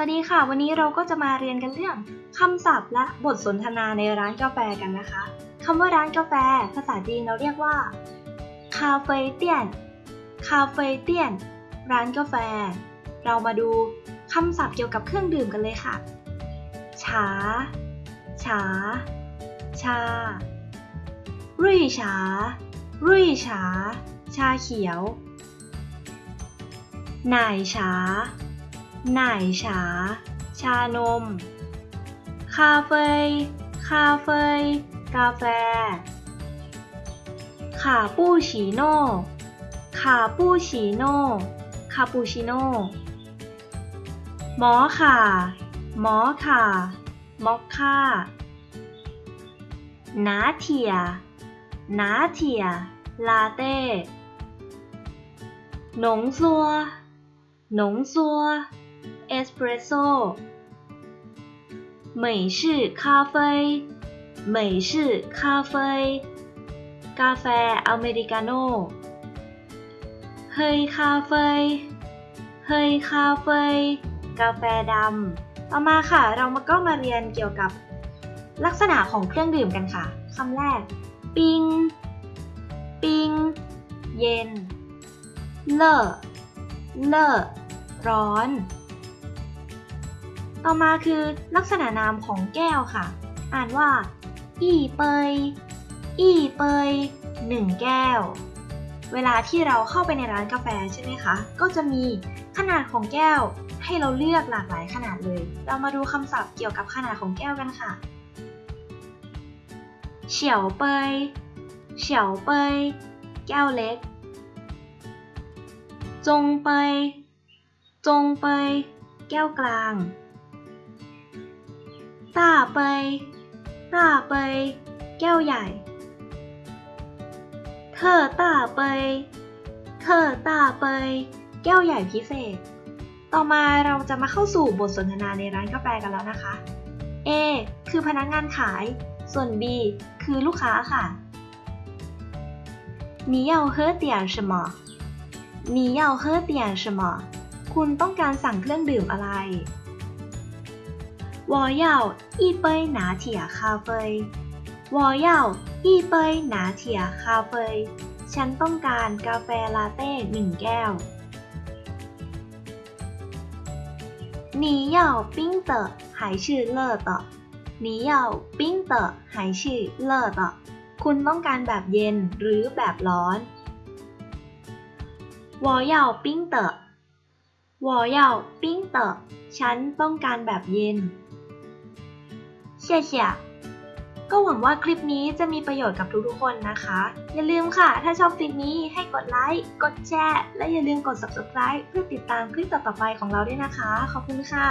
วัสดีค่ะ วันนี้เราก็จะมาเรียนกันเรื่องคำศัพท์และบทสนทนาในร้านกาแฟกันนะคะคำว่าร้านกาแฟ ภาษาจีนเราเรียกว่าคาเฟ่เตียนคาเฟ่เตียนร้านกาแฟ เรามาดูคำศัพท์เกี่ยวกับเครื่องดื่มกันเลยค่ะฉาฉาชารุ่ยฉารุ่ยฉาชาเขียว奶茶 奶茶 ชานม 咖啡 咖啡กาแฟ 卡布奇诺 卡布奇诺คาปูชิโน่摩卡 摩卡มอคค่า拿铁 拿铁 ลาเต้หนงซัวหนงซัว เอสเปรสโซ่美式咖啡美式咖啡กาแฟอเมริกาโน่เฮยคาเฟ่เฮยคาเฟ่กาแฟดำ ต่อมาค่ะ เรามาก็มาเรียนเกี่ยวกับลักษณะของเครื่องดื่มกันค่ะ คำแรก ปิง ปิง เย็น เลอเลอร้อน ต่อมาคือลักษณะนามของแก้วค่ะ อ่านว่า อี้เปย อี้เปยหนึ่งแก้ว เวลาที่เราเข้าไปในร้านกาแฟใช่ไหมคะ ก็จะมีขนาดของแก้วให้เราเลือกหลากหลายขนาดเลย เรามาดูคำศัพท์เกี่ยวกับขนาดของแก้วกันค่ะ เฉียวเปย เฉียวเปย แก้วเล็ก จงเปย จงเปย แก้วกลาง ต้าเปย ต้าเปย แก้วใหญ่ เธอต้าเปย เธอต้าเปย แก้วใหญ่พิเศษ ต่อมาเราจะมาเข้าสู่บทสนทนาในร้านกาแฟกันแล้วนะคะ A คือพนักงานขาย ส่วน B คือลูกค้าค่ะ你要喝点什么你要喝点什么คุณต้องการสั่งเครื่องดื่มอะไร 我要一杯拿铁咖啡我要一杯拿铁咖啡ฉันต้องการกาแฟลาเต้หนึ่งแก้ว你要冰的还是热的你要冰的还是热的คุณต้องการแบบเย็นหรือแบบร้อน我要冰的我要冰的ฉันต้องการแบบเย็น 谢谢ก็หวังว่าคลิปนี้จะมีประโยชน์กับทุกๆคนนะคะ อย่าลืมค่ะ ถ้าชอบคลิปนี้ให้กดไลค์ กดแชร์ และอย่าลืมกด subscribe เพื่อติดตามคลิปต่อๆไปของเราด้วยนะคะ ขอบคุณค่ะ